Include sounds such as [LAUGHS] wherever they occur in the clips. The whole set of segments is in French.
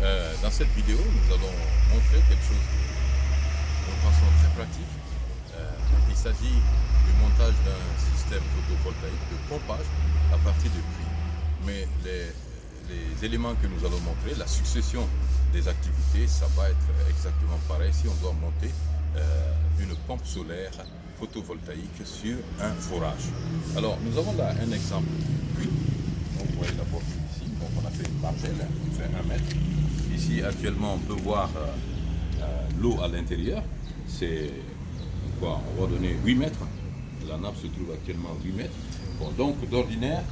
Euh, dans cette vidéo, nous allons montrer quelque chose de, de façon très pratique. Euh, il s'agit du montage d'un système photovoltaïque de pompage à partir de pluie. Mais les, éléments que nous allons montrer, la succession des activités, ça va être exactement pareil si on doit monter euh, une pompe solaire photovoltaïque sur un forage. Alors, nous avons là un exemple de puits. Donc, vous voyez la porte ici. Donc, on a fait une margelle qui fait un mètre. Actuellement, on peut voir euh, euh, l'eau à l'intérieur. C'est quoi On va donner 8 mètres. La nappe se trouve actuellement à 8 mètres. Bon, donc, d'ordinaire,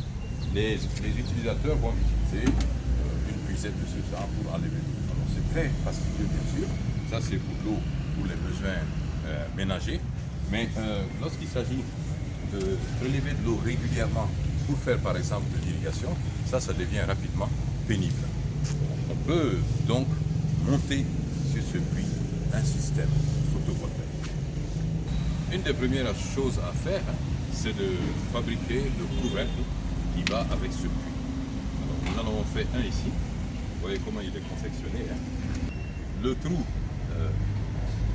les, les, utilisateurs vont utiliser euh, une puisette de ce genre pour enlever l'eau. Alors, c'est très fastidieux, bien sûr. Ça, c'est pour l'eau, pour les besoins ménagers. Mais lorsqu'il s'agit de prélever de l'eau régulièrement pour faire, par exemple, de l'irrigation, ça, ça devient rapidement pénible. On peut donc monter sur ce puits un système photovoltaïque. Une des premières choses à faire, c'est de fabriquer le couvercle qui va avec ce puits. Nous en avons fait un ici. Vous voyez comment il est confectionné. Hein. Le trou, euh,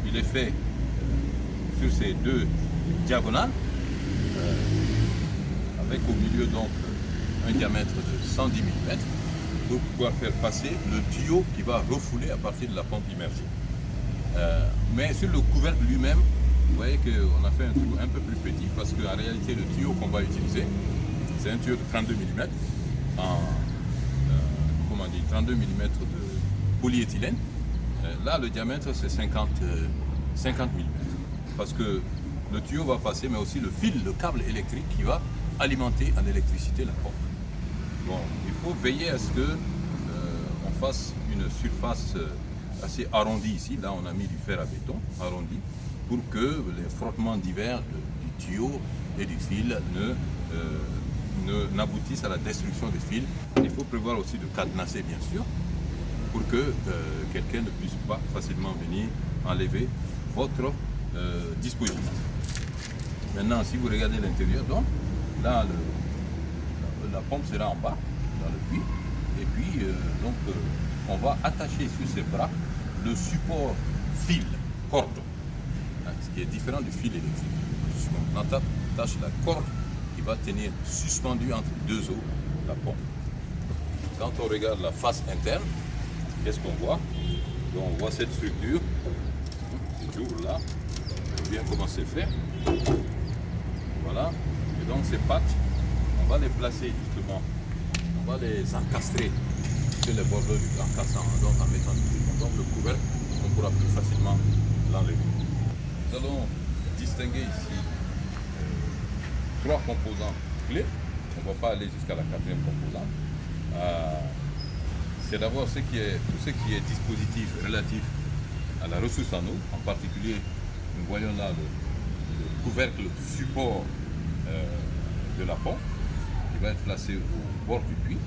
il est fait euh, sur ces deux diagonales, euh, avec au milieu donc un diamètre de 110 mm pouvoir faire passer le tuyau qui va refouler à partir de la pompe immergée. Euh, mais sur le couvercle lui-même, vous voyez qu'on a fait un trou un peu plus petit parce qu'en réalité le tuyau qu'on va utiliser, c'est un tuyau de 32 mm en euh, comment dire, 32 mm de polyéthylène. Euh, là le diamètre c'est 50, 50 mm parce que le tuyau va passer mais aussi le fil, le câble électrique qui va alimenter en électricité la pompe. Bon, il faut veiller à ce que euh, on fasse une surface euh, assez arrondie ici. Là, on a mis du fer à béton arrondi pour que les frottements divers du tuyau et du fil ne euh, n'aboutissent à la destruction des fils. Il faut prévoir aussi de cadenasser, bien sûr, pour que quelqu'un ne puisse pas facilement venir enlever votre dispositif. Maintenant, si vous regardez l'intérieur, donc, là, le, la pompe sera en bas, dans le puits. Et puis, euh, donc, euh, on va attacher sur ces bras le support fil, corde, hein, ce qui est différent du fil électrique. On attache la corde qui va tenir suspendu entre deux eaux la pompe. Quand on regarde la face interne, qu'est-ce qu'on voit? Donc, On voit cette structure, c'est toujours là, bien comment c'est fait. Voilà, et donc ces pattes va les placer justement, on va les encastrer sur les bordeaux du grand cassant, donc en mettant du donc le couvercle, on pourra plus facilement l'enlever. Nous allons distinguer ici euh, trois composants clés. On ne va pas aller jusqu'à la quatrième composante. Euh, c'est d'abord ce tout ce qui est dispositif relatif à la ressource en eau, en particulier, nous voyons là le, le couvercle support euh, de la pompe va être placé au bord du puits.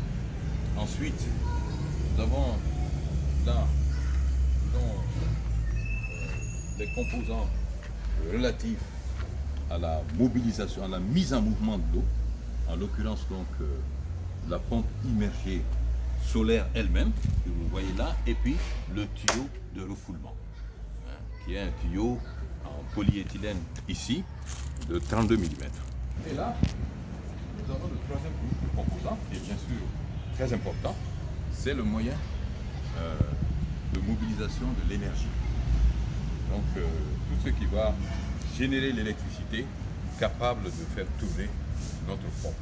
Ensuite, nous avons là euh, les composants relatifs à la mobilisation, à la mise en mouvement de l'eau, en l'occurrence donc euh, la pompe immergée solaire elle-même, que vous voyez là, et puis le tuyau de refoulement, hein, qui est un tuyau en polyéthylène ici, de 32 mm. Et là, nous avons le troisième composant, qui est bien sûr très important, c'est le moyen euh, de mobilisation de l'énergie. Donc euh, tout ce qui va générer l'électricité capable de faire tourner notre pompe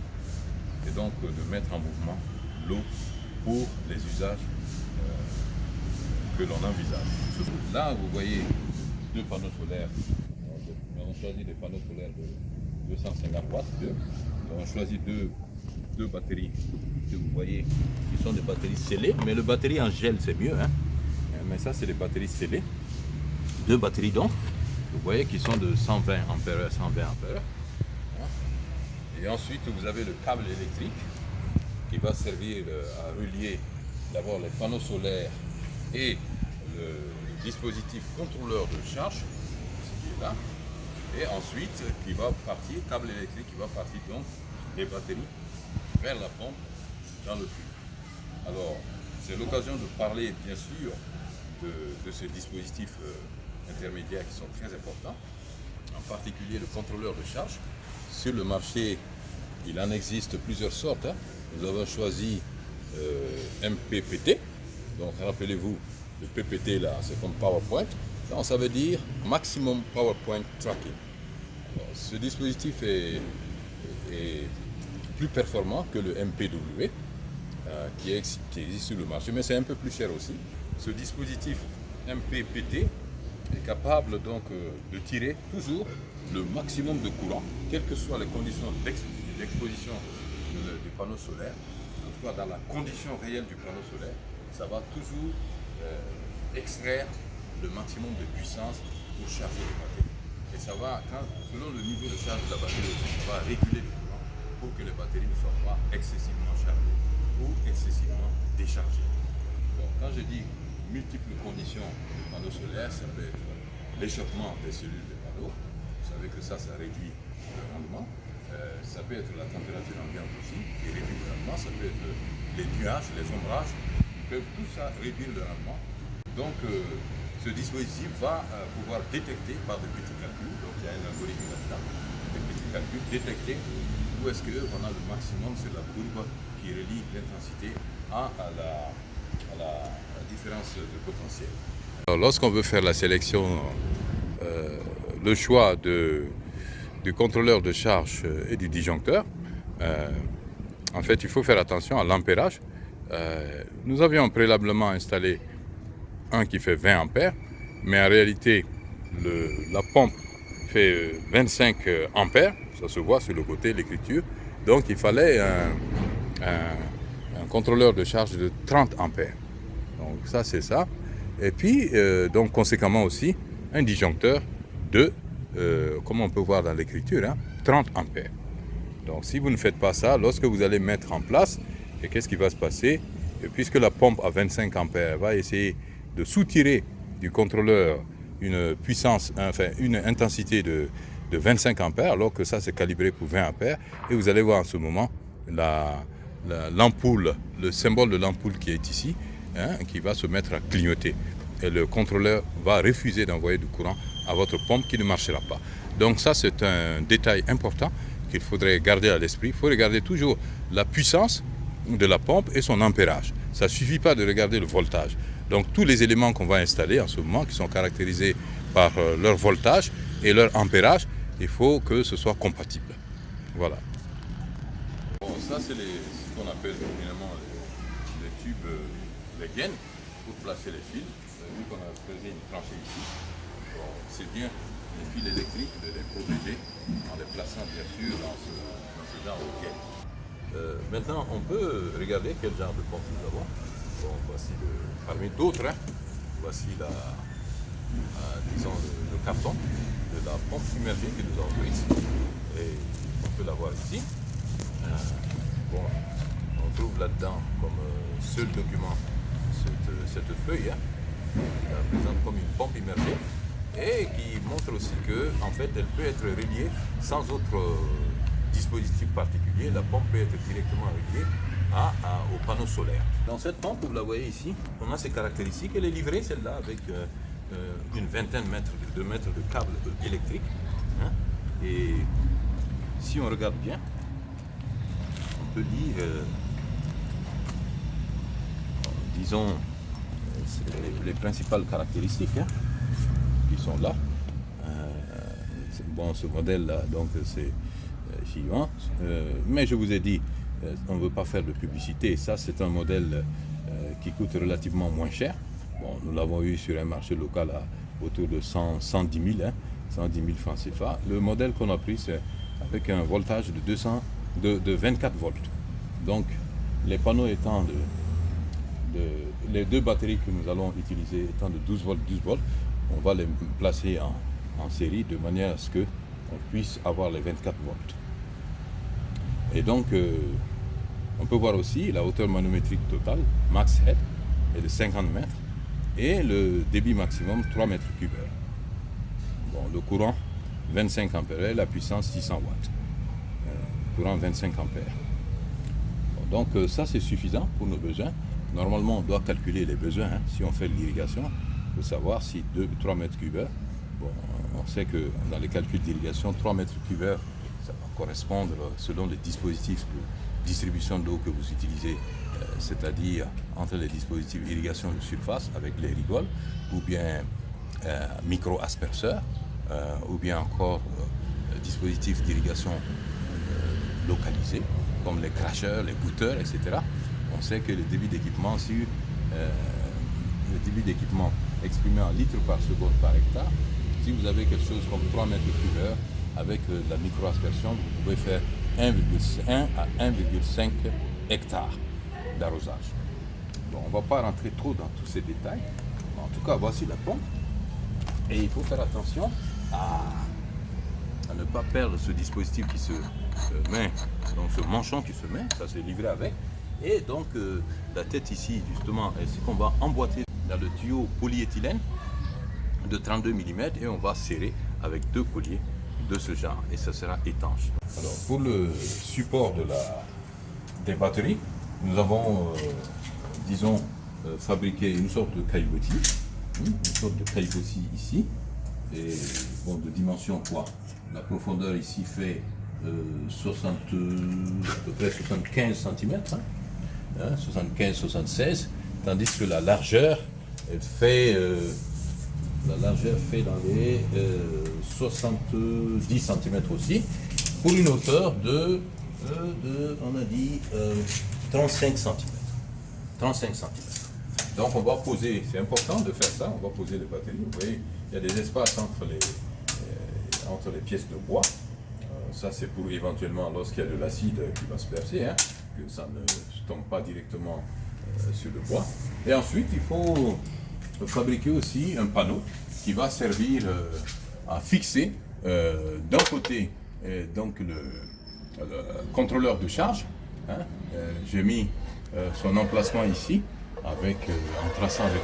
et donc euh, de mettre en mouvement l'eau pour les usages que l'on envisage. Là, vous voyez deux panneaux solaires. On a choisi des panneaux solaires de 250 watts, on choisit deux, deux batteries que vous voyez qui sont des batteries scellées, mais le batterie en gel c'est mieux. Hein. Mais ça c'est des batteries scellées. Deux batteries donc, vous voyez qui sont de 120 ampères, 120 ampères. Et ensuite vous avez le câble électrique qui va servir euh, à relier d'abord les panneaux solaires et le dispositif contrôleur de charge, qui est là, et ensuite qui va partir, câble électrique qui va partir donc des batteries vers la pompe dans le puits. Alors, C'est l'occasion de parler bien sûr de, ces dispositifs euh, intermédiaires qui sont très importants, en particulier le contrôleur de charge. Sur le marché, il en existe plusieurs sortes. Hein. Nous avons choisi euh, MPPT. Donc rappelez-vous, le PPT là, c'est comme PowerPoint. Donc ça veut dire Maximum PowerPoint Tracking. ce dispositif est, plus performant que le MPW euh, qui, existe sur le marché, mais c'est un peu plus cher aussi. Ce dispositif MPPT est capable donc euh, de tirer toujours le maximum de courant, quelles que soient les conditions d'exposition du panneau solaire, en tout cas dans la condition réelle du panneau solaire, ça va toujours euh, extraire le maximum de puissance pour charger les batteries. Et ça va, selon le niveau de charge de la batterie, ça va réguler le courant pour que les batteries ne soient pas excessivement chargées ou excessivement déchargées. quand je dis multiples conditions du panneau solaire, ça peut être l'échauffement des cellules des panneaux, vous savez que ça, ça réduit le rendement. Euh, ça peut être la température ambiante aussi, qui réduit le rendement. Ça peut être les nuages, les ombrages, peuvent tout ça réduire le rendement. Donc, euh, ce dispositif va euh, pouvoir détecter par des petits calculs, donc il y a un algorithme là-dedans, des petits calculs, détecter où est-ce qu'on a le maximum sur la courbe qui relie l'intensité à, la, différence de potentiel. Lorsqu'on veut faire la sélection, euh, le choix du contrôleur de charge et du disjoncteur, en fait, il faut faire attention à l'ampérage. nous avions préalablement installé un qui fait 20 ampères, mais en réalité, la pompe fait 25 euh, euh, ampères, ça se voit sur le côté, l'écriture. Donc il fallait un, contrôleur de charge de 30 ampères. Donc ça c'est ça. Et puis, euh, donc conséquemment aussi, un disjoncteur de, comme on peut voir dans l'écriture, 30 hein, ampères. Donc si vous ne faites pas ça, lorsque vous allez mettre en place, qu'est-ce qui va se passer? Puisque la pompe à 25 ampères va essayer de soutirer du contrôleur une puissance, enfin une intensité de, 25 ampères, alors que ça c'est calibré pour 20 ampères. Et vous allez voir en ce moment l'ampoule, le symbole de l'ampoule qui est ici, hein, qui va se mettre à clignoter. Et le contrôleur va refuser d'envoyer du courant à votre pompe qui ne marchera pas. Donc ça c'est un détail important qu'il faudrait garder à l'esprit. Il faut regarder toujours la puissance de la pompe et son ampérage. Ça ne suffit pas de regarder le voltage. Donc tous les éléments qu'on va installer en ce moment, qui sont caractérisés par euh, leur voltage et leur ampérage, il faut que ce soit compatible. Voilà. Bon, ça c'est ce qu'on appelle finalement les, tubes, euh, les gaines pour placer les fils. Vu qu'on a creusé une tranchée ici. c'est bien les fils électriques de les protéger en les plaçant bien sûr dans ce, genre de gaines. Euh, maintenant, on peut regarder quel genre de pompe nous avons voici le, parmi d'autres, hein. voici la, euh, disons le, carton de la pompe immergée que nous avons ici. Et on peut la voir ici. Euh, bon, on trouve là-dedans comme euh, seul document cette, feuille hein, qui présente comme une pompe immergée et qui montre aussi que en fait elle peut être reliée sans autre dispositif particulier. La pompe peut être directement reliée au panneau solaire. Dans cette pompe, vous la voyez ici, on a ces caractéristiques. Elle est livrée, celle-là, avec euh, euh, une vingtaine de mètres, de mètres de câbles électriques. Hein. Et si on regarde bien, on peut dire, euh, disons, les, principales caractéristiques hein, qui sont là. bon, ce modèle-là, donc c'est suivant. mais je vous ai dit, euh, on ne veut pas faire de publicité. Ça, c'est un modèle euh, qui coûte relativement moins cher. Bon, nous l'avons eu sur un marché local à autour de 110 000, 110 000 francs CFA. Le modèle qu'on a pris, c'est avec un voltage de, 200, de, 24 volts. Donc, les panneaux étant de, les deux batteries que nous allons utiliser étant de 12 volts, 12 volts, on va les placer en, série de manière à ce qu'on puisse avoir les 24 volts. Et donc, euh, on peut voir aussi la hauteur manométrique totale, max head, est de 50 mètres et le débit maximum 3 mètres cubes Bon, le courant 25 ampères, la puissance 600 watts. Euh, courant 25 ampères. donc euh, ça c'est suffisant pour nos besoins. normalement, on doit calculer les besoins. hein. Si on fait l'irrigation, faut savoir si 2 3 mètres cubes bon, on sait que dans les calculs d'irrigation, 3 mètres cubes ça va correspondre selon les dispositifs distribution d'eau que vous utilisez, euh, c'est-à-dire entre les dispositifs d'irrigation de surface avec les rigoles, ou bien euh, micro-asperceurs, euh, ou bien encore euh, dispositifs d'irrigation localisés, comme les cracheurs, les goûteurs, etc. On sait que le débit d'équipement sur le débit d'équipement exprimé en litres par seconde par hectare, si vous avez quelque chose comme 3 mètres cubes heure, avec la micro-aspersion, vous pouvez faire 1,1 à 1,5 hectares d'arrosage. Bon, on ne va pas rentrer trop dans tous ces détails. En tout cas, voici la pompe. Et il faut faire attention à, ne pas perdre ce dispositif qui se met, donc ce manchon qui se met, ça c'est livré avec. Et donc euh, la tête ici, justement, c'est qu'on va emboîter dans le tuyau polyéthylène de 32 mm et on va serrer avec deux colliers de ce genre et ça sera étanche. Alors pour le support de la, des batteries, nous avons, euh, disons, euh, fabriqué une sorte de caillebotis, hein, une sorte de caillebotis ici, et bon, de dimension quoi? La profondeur ici fait euh, 60, à peu près 75 cm, hein, 75-76, tandis que la largeur, elle fait, euh, la largeur fait dans les euh, 70 cm aussi, pour une hauteur de, euh, on a dit, euh, 35 cm. 35 cm. Donc on va poser, c'est important de faire ça, on va poser les batteries. Vous voyez, il y a des espaces entre les, euh, entre les pièces de bois. Euh, ça c'est pour éventuellement lorsqu'il y a de l'acide qui va se percer, hein, que ça ne tombe pas directement euh, sur le bois. Et ensuite il faut fabriquer aussi un panneau qui va servir euh, à fixer euh, d'un côté euh, donc le, le contrôleur de charge. hein. J'ai mis son emplacement ici avec, en traçant avec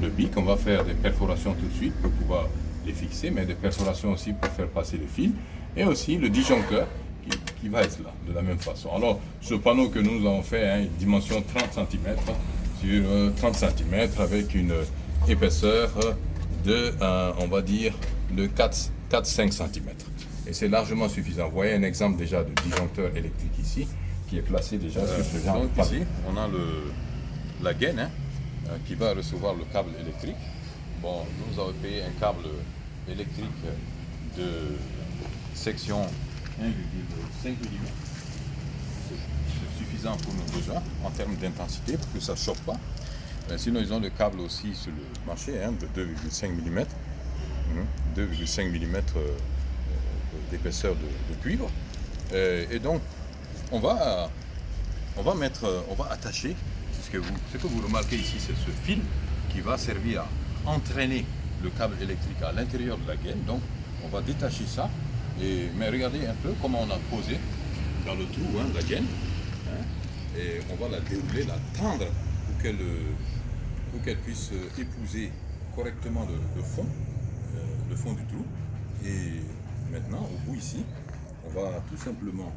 le, le bic. On va faire des perforations tout de suite pour pouvoir les fixer, mais des perforations aussi pour faire passer le fil. Et aussi le disjoncteur qui, qui va être là de la même façon. Alors ce panneau que nous avons fait, hein, dimension 30 cm sur euh, 30 cm avec une épaisseur de, euh, on va dire, de 4-5 cm. Et c'est largement suffisant. Vous voyez un exemple déjà de disjoncteur électrique ici, qui est placé déjà sur ce genre de donc panneau. ici, on a le, la gaine hein, euh, qui va recevoir le câble électrique. Bon, nous avons payé un câble électrique de section 1,5 mm. Pour nos besoins en termes d'intensité pour que ça ne chauffe pas. Euh, sinon, ils ont le câble aussi sur le marché hein, de 2,5 mm. 2,5 mm d'épaisseur de, de cuivre. Euh, et donc, on va, on va mettre, euh, on va attacher, ce que vous, remarquez ici, c'est ce fil qui va servir à entraîner le câble électrique à l'intérieur de la gaine. Donc, on va détacher ça. Et, mais regardez un peu comment on a posé dans le trou hein, la gaine. Et on va la dérouler, la tendre pour qu'elle puisse épouser correctement le, fond, euh, le fond du trou. Et maintenant, au bout ici, on va tout simplement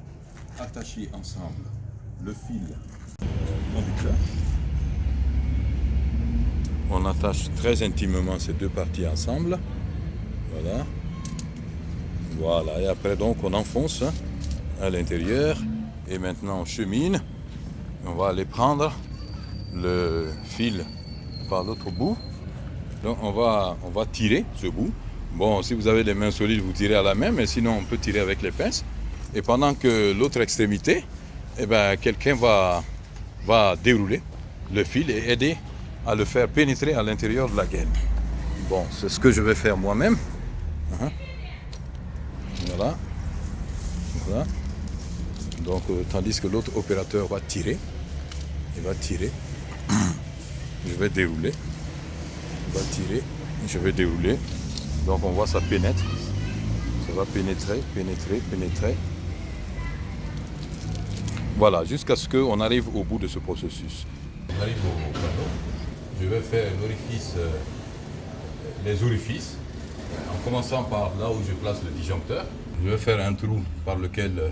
attacher ensemble le fil conducteur. On attache très intimement ces deux parties ensemble. Voilà. Voilà. Et après, donc, on enfonce à l'intérieur. Et maintenant, on chemine. On va aller prendre le fil par l'autre bout. Donc, on va, tirer ce bout. Bon, si vous avez les mains solides, vous tirez à la main, mais sinon, on peut tirer avec les pinces. Et pendant que l'autre extrémité, eh ben, quelqu'un va, va dérouler le fil et aider à le faire pénétrer à l'intérieur de la gaine. Bon, c'est ce que je vais faire moi-même. Hein? Voilà. Voilà. Donc, euh, tandis que l'autre opérateur va tirer, il va tirer. [CLEARS THROAT] Je vais dérouler. Il va tirer, je vais dérouler. Donc, on voit ça pénètre. Ça va pénétrer, pénétrer, pénétrer. Voilà, jusqu'à ce qu'on arrive au bout de ce processus. On arrive au panneau. Je vais faire l'orifice, euh, les orifices, en commençant par là où je place le disjoncteur. Je vais faire un trou par lequel euh,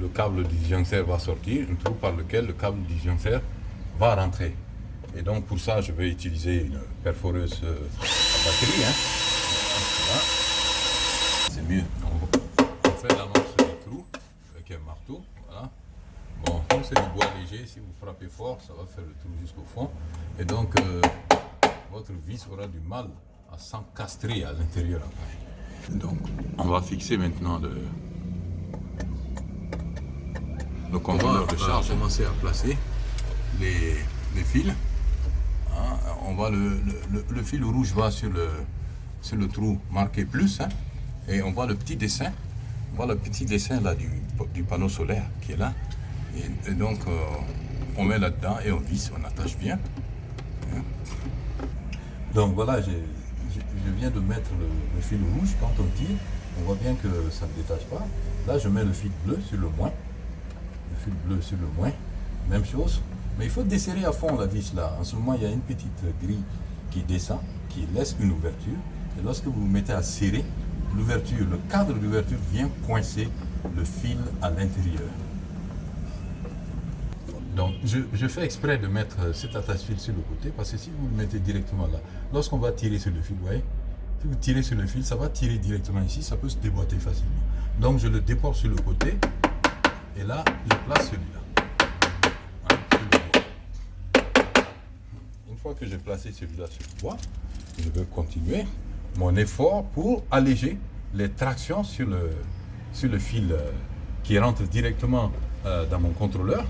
le câble disjoncteur va sortir, un trou par lequel le câble disjoncteur va rentrer. Et donc pour ça, je vais utiliser une perforeuse euh, à batterie. Hein. C'est mieux. On fait l'amorce du trou avec un marteau. Voilà. Bon, comme c'est du bois léger, si vous frappez fort, ça va faire le trou jusqu'au fond. Et donc, euh, votre vis aura du mal à s'encastrer à l'intérieur. Donc, on va fixer maintenant le, le contrôleur de charge. commencer à placer les, les fils. Hein, on va le, le, le, fil rouge va sur le, sur le trou marqué plus. Hein, et on voit le petit dessin. On voit le petit dessin là du, du panneau solaire qui est là. Et, donc, euh, on met là-dedans et on visse, on attache bien. Hein. Donc voilà, je, viens de mettre le, fil rouge. Quand on tire, on voit bien que ça ne détache pas. Là, je mets le fil bleu sur le moins. Fil bleu sur le moins. Même chose. Mais il faut desserrer à fond la vis là. En ce moment, il y a une petite grille qui descend, qui laisse une ouverture. Et lorsque vous vous mettez à serrer, l'ouverture, le cadre d'ouverture vient coincer le fil à l'intérieur. Donc, je, fais exprès de mettre cet attache-fil sur le côté parce que si vous le mettez directement là, lorsqu'on va tirer sur le fil, vous voyez, si vous tirez sur le fil, ça va tirer directement ici, ça peut se déboîter facilement. Donc, je le déporte sur le côté et là, je place celui-là. Une fois que j'ai placé celui-là sur le bois, je vais continuer mon effort pour alléger les tractions sur le, sur le fil euh, qui rentre directement euh, dans mon contrôleur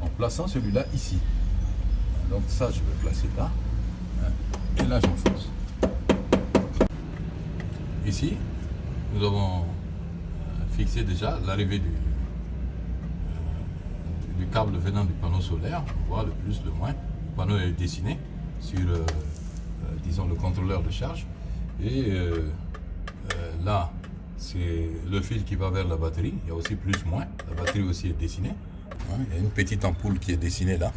en plaçant celui-là ici. Donc ça, je vais placer là. Hein, et là, j'enfonce. Ici, nous avons euh, fixé déjà l'arrivée du, du câble venant du panneau solaire. On voit le plus, le moins. Le panneau est dessiné sur, euh, disons, le contrôleur de charge. Et là, c'est le fil qui va vers la batterie. Il y a aussi plus, moins. La batterie aussi est dessinée. Il y a une petite ampoule qui est dessinée là.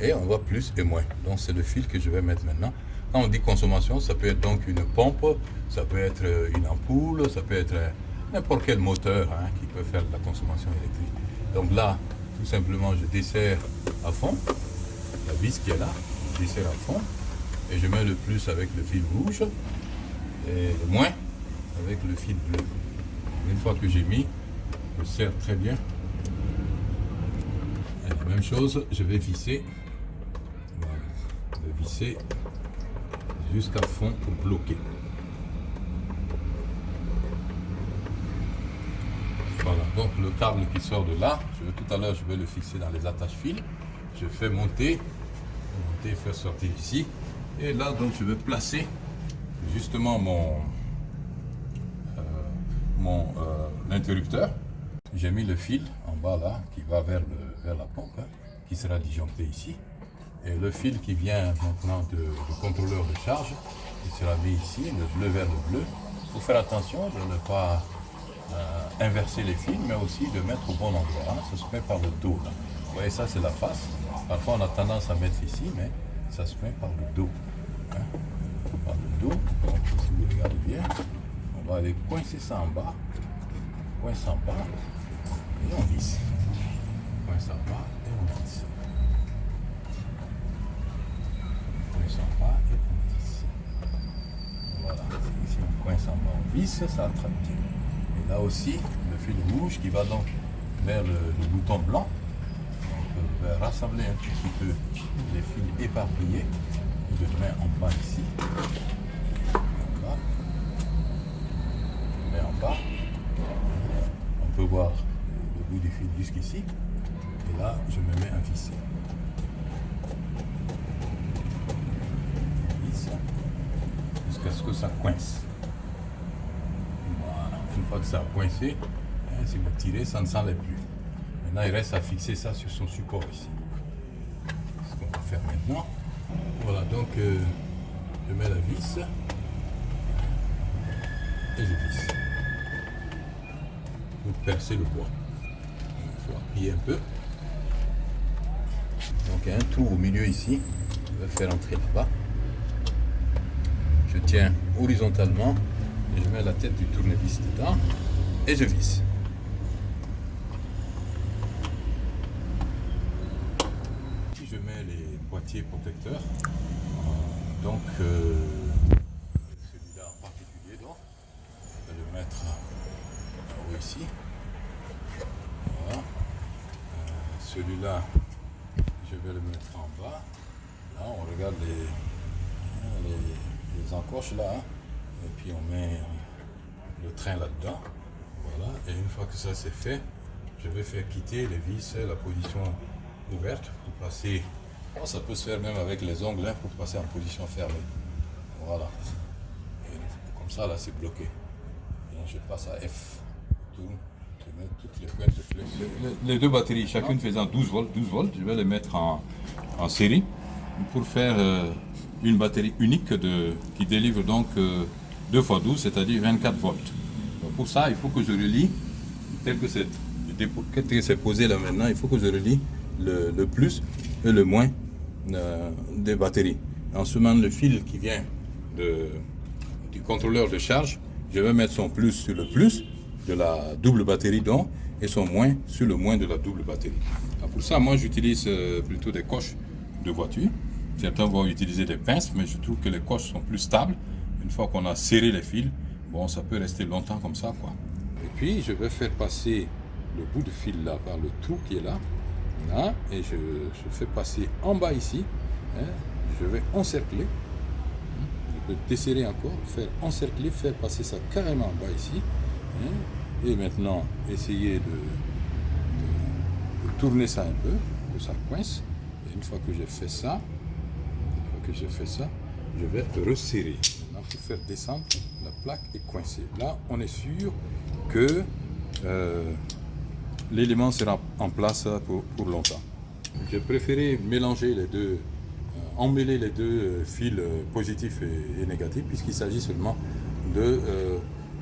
Et on voit plus et moins. Donc c'est le fil que je vais mettre maintenant. Quand on dit consommation, ça peut être donc une pompe, ça peut être une ampoule, ça peut être n'importe quel moteur hein, qui peut faire de la consommation électrique. Donc là, tout simplement, je desserre à fond la vis qui est là, je desserre à fond et je mets le plus avec le fil rouge et le moins avec le fil bleu. Une fois que j'ai mis, je serre très bien même chose, je vais visser. Je vais visser jusqu'à fond pour bloquer. Voilà, donc le câble qui sort de là, je tout à l'heure je vais le fixer dans les attaches fils. Je fais monter, monter, faire sortir ici. Et là donc je vais placer justement mon, euh, mon euh, interrupteur. J'ai mis le fil en bas là qui va vers le vers la pompe, hein, qui sera disjoncté ici. Et le fil qui vient maintenant de, du contrôleur de charge, il sera mis ici, le bleu vers le bleu. Il faut faire attention de ne pas inverser les fils, mais aussi de mettre au bon endroit. Hein. Ça se met par le dos. Vous voyez, ça c'est la face. Parfois on a tendance à mettre ici, mais ça se met par le dos. Hein. Par le dos. Si vous regardez bien, on va aller coincer ça en bas. Coince en bas. Et on visse ça va et on visse. Coince en bas et on visse. Voilà, ici on coince en bas, on visse, ça attrape bien. Et là aussi, le fil rouge qui va donc vers le, bouton blanc. Donc je vais rassembler un petit peu les fils éparpillés. Je mets en bas ici. Je mets en bas. On peut voir le bout du fil jusqu'ici là, je me mets un visser. Jusqu'à ce que ça coince. Que ça a coincé, si vous tirez, ça ne s'enlève plus. Maintenant, il reste à fixer ça sur son support ici. Ce qu'on va faire maintenant. Voilà, donc euh, je mets la vis et je visse pour percer le bois. Il faut appuyer un peu. Donc il y a un trou au milieu ici. Je vais faire entrer là-bas. Je tiens horizontalement et je mets la tête du tournevis dedans et je visse. Ici je mets les boîtiers protecteurs, donc euh, celui-là en particulier, donc, je vais le mettre en haut ici. Voilà. Euh, celui-là, je vais le mettre en bas. Là, on regarde les, les, encoches là. Hein. Et puis on met le train là-dedans. Voilà. Et une fois que ça c'est fait, je vais faire quitter les vis la position ouverte pour passer. Oh, ça peut se faire même avec les ongles hein, pour passer en position fermée. Voilà. Et comme ça là c'est bloqué. Et je passe à F. Je mets toutes les pointes. Les, les deux batteries, chacune faisant 12 volts, 12 volts, je vais les mettre en, en série pour faire euh, une batterie unique de, qui délivre donc euh, 2 x 12, c'est-à-dire 24 volts. Pour ça, il faut que je relie, tel que c'est posé là maintenant, il faut que je relie le, plus et le moins euh, des batteries. En semant le fil qui vient du contrôleur de charge, je vais mettre son plus sur le plus de la double batterie donc et son moins sur le moins de la double batterie. Alors pour ça, moi j'utilise euh, plutôt des coches de voiture. Certains vont utiliser des pinces, mais je trouve que les coches sont plus stables. Une fois qu'on a serré les fils, bon, ça peut rester longtemps comme ça, quoi. Et puis, je vais faire passer le bout de fil là par le trou qui est là, et je, je fais passer en bas ici. hein. je vais encercler. hein. Je peux desserrer encore, faire encercler, faire passer ça carrément en bas ici. hein. et maintenant, essayer de, de- de tourner ça un peu, que ça coince. Et une fois que j'ai fait ça, une fois que j'ai fait ça, je vais resserrer. Pour faire descendre, la plaque est coincée. Là, on est sûr que euh, l'élément sera en place pour, longtemps. J'ai préféré mélanger les deux, euh, emmêler les deux euh, fils positifs et, et négatifs, puisqu'il s'agit seulement de,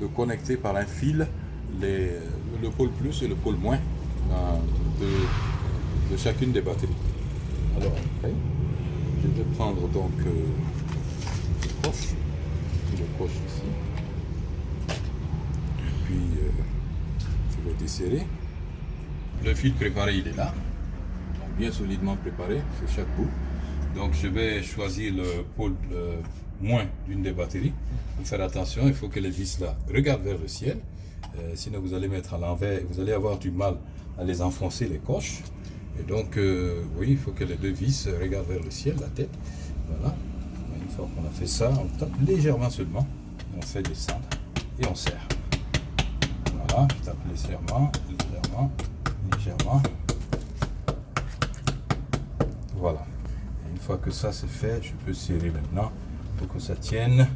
de connecter par un fil les, le pôle plus et le pôle moins de, de chacune des batteries. Alors je vais prendre donc euh, le ici, et puis euh, je vais desserrer. Le fil préparé, il est là, donc bien solidement préparé sur chaque bout. Donc je vais choisir le pôle euh, moins d'une des batteries. Faire attention, il faut que les vis là regardent vers le ciel. Euh, sinon vous allez mettre à l'envers, vous allez avoir du mal à les enfoncer les coches. Et donc, euh, oui, il faut que les deux vis regardent vers le ciel, la tête. Voilà. Fois qu'on a fait ça, on tape légèrement seulement. On fait descendre et on serre. Voilà, je tape légèrement, légèrement, légèrement. Voilà. Une fois que ça c'est fait, je peux serrer maintenant pour que ça tienne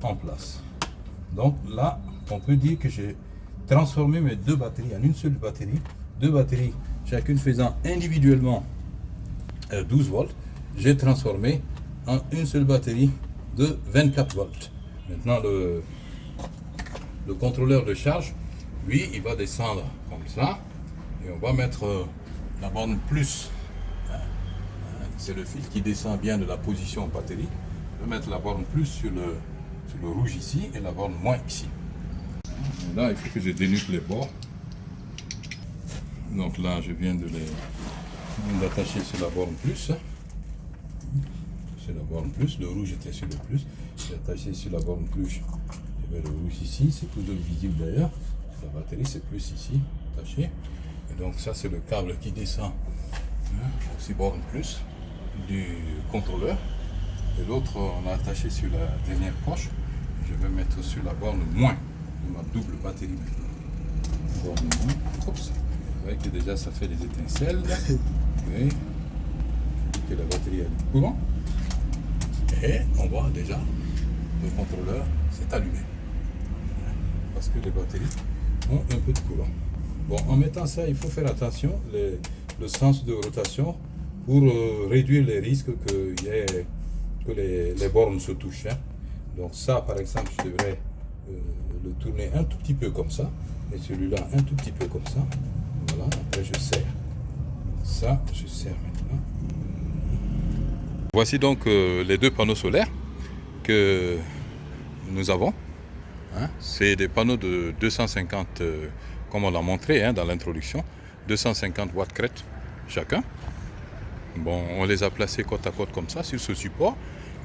en place. Donc là, on peut dire que j'ai transformé mes deux batteries en une seule batterie. Deux batteries, chacune faisant individuellement euh, 12 volts. J'ai transformé en une seule batterie de 24 volts. Maintenant, le, le contrôleur de charge, lui, il va descendre comme ça. Et on va mettre euh, la borne plus. Hein, hein, C'est le fil qui descend bien de la position batterie. Je vais mettre la borne plus sur le, sur le rouge ici et la borne moins ici. Là, il faut que je dénude les bords. Donc là, je viens de les d'attacher sur la borne plus. C'est la borne plus. Le rouge était sur le plus. J'ai attaché sur la borne plus. Je mets le rouge ici. C'est toujours visible d'ailleurs. La batterie, c'est plus ici, attaché. Et donc ça, c'est le câble qui descend hein, sur borne plus du contrôleur. Et l'autre, on a attaché sur la dernière poche. Je vais mettre sur la borne moins de ma double batterie maintenant. Borne moins. Oups. Vous voyez que déjà ça fait des étincelles. [LAUGHS] Oui. Que la batterie a du courant. Et on voit déjà le contrôleur s'est allumé. Parce que les batteries ont un peu de courant. Bon, en mettant ça, il faut faire attention, les- le sens de rotation, pour euh, réduire les risques que, les bornes se touchent. hein. Donc ça, par exemple, je devrais euh, le tourner un tout petit peu comme ça, et celui-là un tout petit peu comme ça. Voilà, après je serre. Ça, je serre maintenant. Voici donc euh, les deux panneaux solaires que nous avons. hein. C'est des panneaux de 250, euh, comme on l'a montré hein, dans l'introduction, 250 watts crête chacun. Bon, on les a placés côte à côte comme ça sur ce support.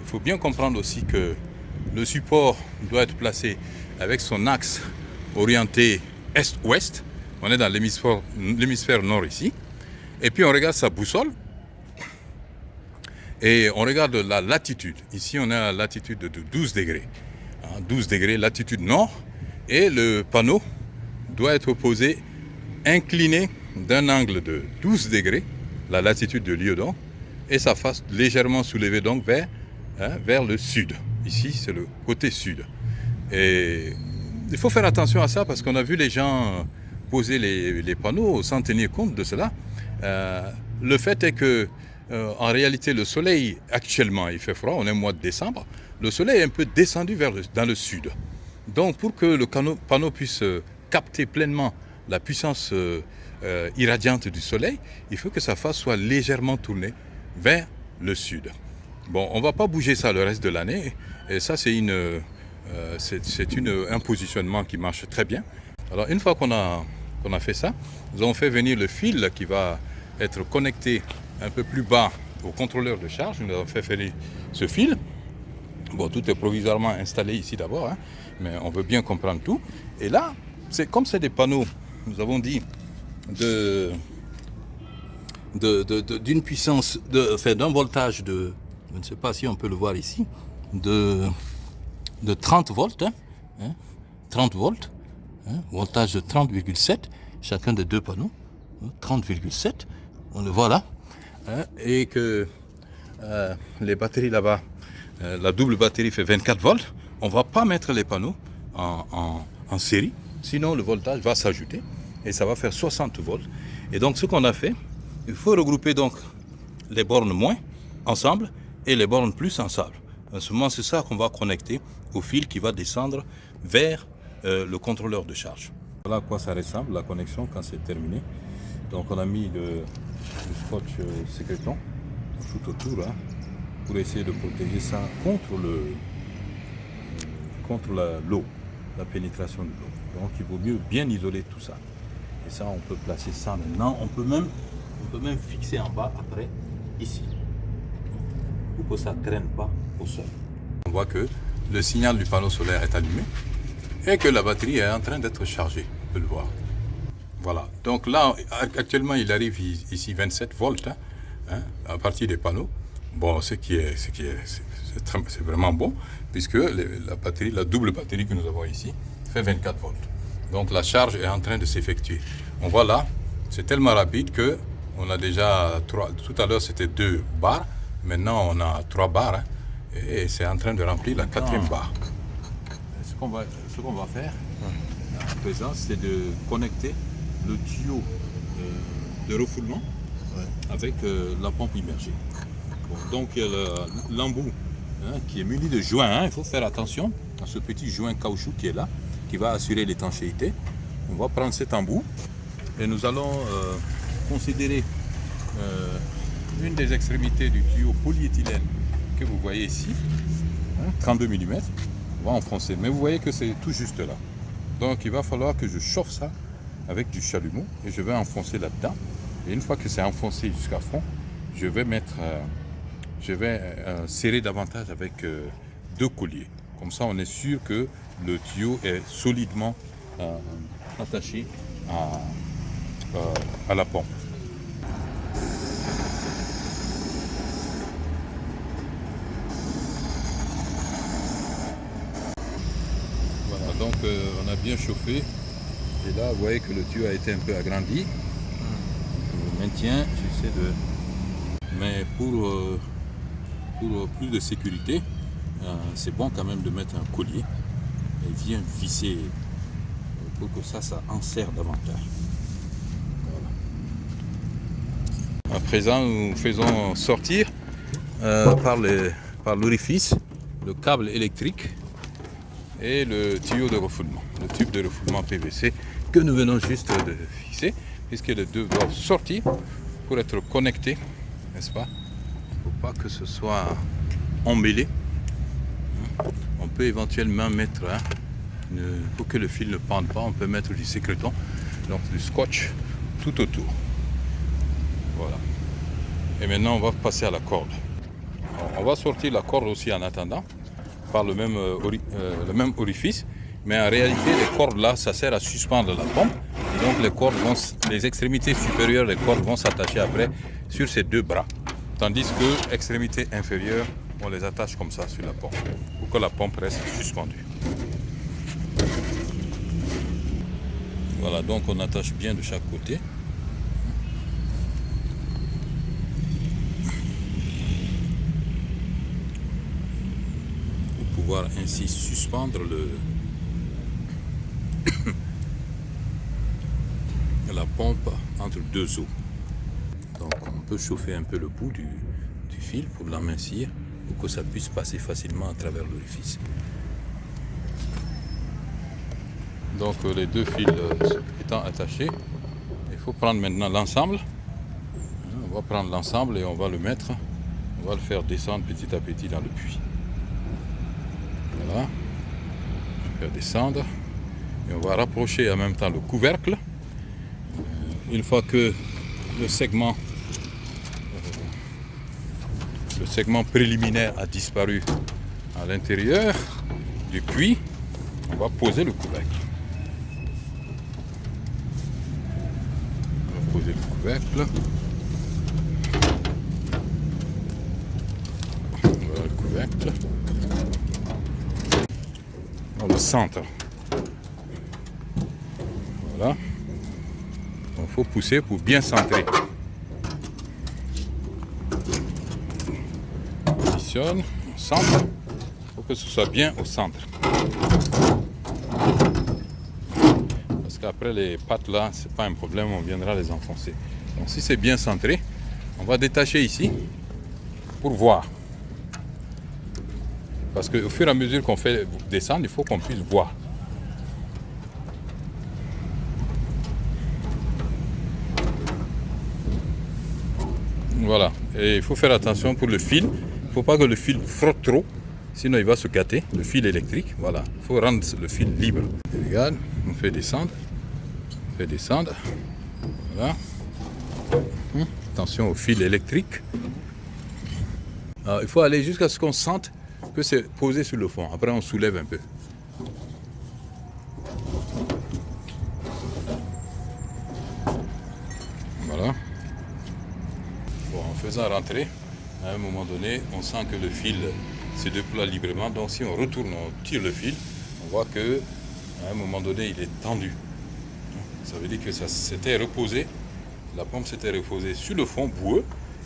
Il faut bien comprendre aussi que le support doit être placé avec son axe orienté est-ouest. On est dans l'hémisphère nord ici. Et puis on regarde sa boussole. Et on regarde la latitude. Ici, on à la latitude de 12 degrés. 12 hein, degrés latitude nord. Et le panneau doit être posé incliné d'un angle de 12 degrés, la latitude de Liodon, et sa face légèrement soulevée donc vers, hein, vers le sud. Ici, c'est le côté sud. Et il faut faire attention à ça parce qu'on a vu les gens poser les, panneaux sans tenir compte de cela. Euh, le fait est que, euh, en réalité, le soleil, actuellement, il fait froid, on est au mois de décembre, le soleil est un peu descendu vers dans le sud. Donc, pour que le panneau puisse euh, capter pleinement la puissance irradiante du soleil, il faut que sa face soit légèrement tournée vers le sud. Bon, on ne va pas bouger ça le reste de l'année. Et ça, c'est une, euh, un positionnement qui marche très bien. Alors, une fois qu'on a, qu'on a fait ça, nous avons fait venir le fil qui va être connecté un peu plus bas au contrôleur de charge. Nous avons fait venir ce fil. Bon, tout est provisoirement installé ici d'abord, hein, mais on veut bien comprendre tout. Et là, c'est comme c'est des panneaux, nous avons dit, de d'une puissance, d'un voltage de, je ne sais pas si on peut le voir ici, de, de 30 volts, 30 hein, volts, hein, voltage de 30,7, chacun des deux panneaux, 30,7, hein, on le voit là, et que euh, les batteries là-bas, euh, la double batterie fait 24 volts, on ne va pas mettre les panneaux en, en série, sinon le voltage va s'ajouter et ça va faire 60 volts. Et donc ce qu'on a fait, il faut regrouper donc les bornes moins ensemble et les bornes plus ensemble. En ce moment, c'est ça qu'on va connecter au fil qui va descendre vers euh, le contrôleur de charge. Voilà à quoi ça ressemble la connexion quand c'est terminé. Donc on a mis le, scotch euh, sécréton tout autour hein, pour essayer de protéger ça contre le contre l'eau, la, la pénétration de l'eau. Donc il vaut mieux bien isoler tout ça. Et ça, on peut placer ça maintenant. On peut même on peut même fixer en bas après, ici, pour que ça ne traîne pas au sol. On voit que le signal du panneau solaire est allumé et que la batterie est en train d'être chargée, on peut le voir. Voilà, donc là, actuellement, il arrive ici 27 volts hein, hein, à partir des panneaux. Bon, ce qui est, ce qui est, c'est vraiment bon, puisque la batterie, la double batterie que nous avons ici, fait 24 volts. Donc la charge est en train de s'effectuer. On voit là, c'est tellement rapide que on a déjà trois, tout à l'heure c'était deux barres, maintenant on a trois barres hein. et c'est en train de remplir la quatrième barre. Ce qu'on va, va, faire à présent, c'est de connecter le tuyau euh, de refoulement avec euh, la pompe immergée. donc il y a l'embout hein, qui est muni de joint. Hein. il faut faire attention à ce petit joint caoutchouc qui est là, qui va assurer l'étanchéité. On va prendre cet embout et nous allons euh, considérer euh, une des extrémités du tuyau polyéthylène que vous voyez ici, 32 mm, on va enfoncer. Mais vous voyez que c'est tout juste là. Donc il va falloir que je chauffe ça avec du chalumeau et je vais enfoncer là-dedans. Et une fois que c'est enfoncé jusqu'à fond, je vais mettre, euh, je vais euh, serrer davantage avec deux colliers. Comme ça, on est sûr que le tuyau est solidement attaché à, euh, la pompe. Voilà, donc euh, on a bien chauffé. Et là, vous voyez que le tuyau a été un peu agrandi. Je le maintiens, j'essaie de... Mais pour, euh, pour plus de sécurité, c'est bon quand même de mettre un collier et bien visser pour que ça, ça enserre davantage. À présent, nous faisons sortir euh, par l'orifice le câble électrique et le tuyau de refoulement, le tube de refoulement PVC que nous venons juste de fixer, puisque les deux doivent sortir pour être connectés, n'est-ce pas? Il ne faut pas que ce soit emmêlé. On peut éventuellement mettre, hein, pour que le fil ne pende pas, on peut mettre du sécréton, donc du scotch tout autour. Voilà. Et maintenant, on va passer à la corde. on va sortir la corde aussi en attendant par le même, euh, euh, le même orifice. Mais en réalité, les cordes là, ça sert à suspendre la pompe. Donc les cordes vont, les extrémités supérieures des cordes vont s'attacher après sur ces deux bras. Tandis que l'extrémité inférieure, on les attache comme ça sur la pompe pour que la pompe reste suspendue. Voilà, donc on attache bien de chaque côté. Pour pouvoir ainsi suspendre le, la pompe entre deux eaux. Donc on peut chauffer un peu le bout du, fil pour l'amincir pour que ça puisse passer facilement à travers l'orifice. Donc euh, les deux fils euh, étant attachés, il faut prendre maintenant l'ensemble. On va prendre l'ensemble et on va le mettre, on va le faire descendre petit à petit dans le puits. Voilà. Faire descendre. Et on va rapprocher en même temps le couvercle. Euh, une fois que le segment, le segment préliminaire a disparu à l'intérieur du puits, on va poser le couvercle. On va poser le couvercle. Voilà le couvercle. Dans le centre. Voilà. Il faut pousser pour bien centrer. On positionne, on centre. Il faut que ce soit bien au centre. Parce qu'après les pattes là, c'est pas un problème, on viendra les enfoncer. Donc si c'est bien centré, on va détacher ici pour voir. Parce qu'au fur et à mesure qu'on fait descendre, il faut qu'on puisse voir. Voilà. Et il faut faire attention pour le fil. Il ne faut pas que le fil frotte trop, sinon il va se gâter, le fil électrique. Voilà. Il faut rendre le fil libre. regarde, on fait descendre. On fait descendre. Voilà. Hum, attention au fil électrique. il faut aller jusqu'à ce qu'on sente que c'est posé sur le fond. Après, on soulève un peu. Voilà faisant rentrer, à un moment donné, on sent que le fil se déploie librement. Donc si on retourne, on tire le fil, on voit que à un moment donné, il est tendu. Ça veut dire que ça s'était reposé, la pompe s'était reposée sur le fond boueux,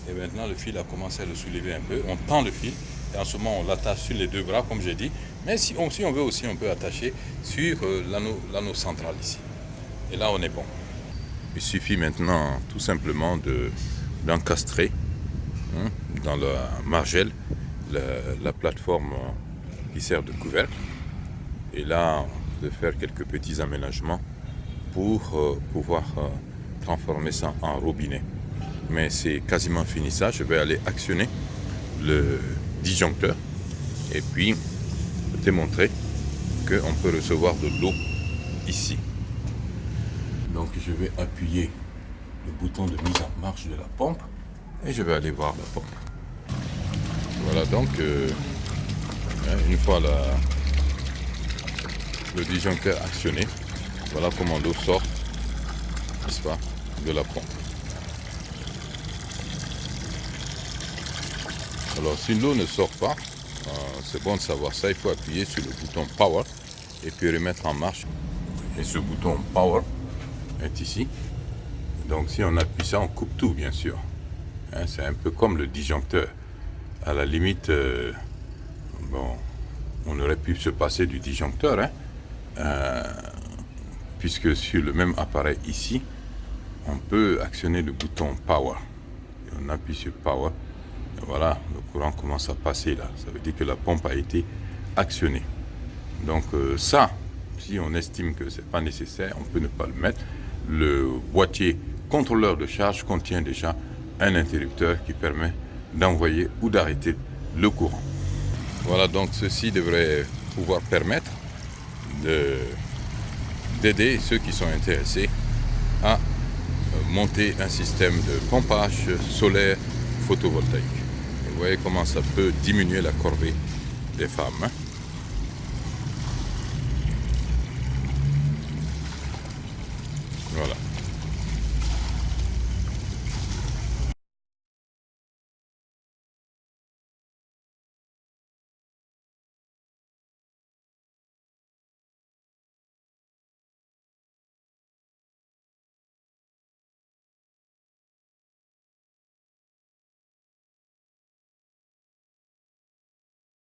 et maintenant le fil a commencé à le soulever un peu. On tend le fil, et en ce moment, on l'attache sur les deux bras, comme j'ai dit. Mais si on, veut aussi, on peut attacher sur euh, l'anneau central ici. Et là, on est bon. Il suffit maintenant tout simplement d'encastrer dans la margelle, la, plateforme qui sert de couvercle. Et là, de faire quelques petits aménagements pour euh, pouvoir euh, transformer ça en robinet. Mais c'est quasiment fini ça. Je vais aller actionner le disjoncteur et puis démontrer qu'on peut recevoir de l'eau ici. Donc je vais appuyer le bouton de mise en marche de la pompe et je vais aller voir la pompe. Voilà donc, euh, hein, une fois le disjoncteur actionné, voilà comment l'eau sort, n'est-ce pas, de la pompe. Alors si l'eau ne sort pas, euh, c'est bon de savoir ça, il faut appuyer sur le bouton Power et puis remettre en marche. Et ce bouton Power est ici. Donc si on appuie ça, on coupe tout bien sûr. Hein, c'est un peu comme le disjoncteur. À la limite, euh, bon, on aurait pu se passer du disjoncteur, hein, euh, puisque sur le même appareil ici, on peut actionner le bouton Power. on appuie sur Power. Voilà, le courant commence à passer là. Ça veut dire que la pompe a été actionnée. Donc euh, ça, si on estime que ce n'est pas nécessaire, on peut ne pas le mettre. Le boîtier contrôleur de charge contient déjà un interrupteur qui permet d'envoyer ou d'arrêter le courant. Voilà, donc ceci devrait pouvoir permettre d'aider ceux qui sont intéressés à euh, monter un système de pompage solaire photovoltaïque. Vous voyez comment ça peut diminuer la corvée des femmes.